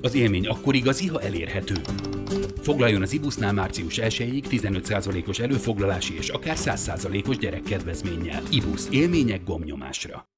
Az élmény akkor igazi, ha elérhető. Foglaljon az Ibusznál március 1-ig 15%-os előfoglalási és akár 100%-os gyerekkedvezménnyel. Ibus élmények gomnyomásra.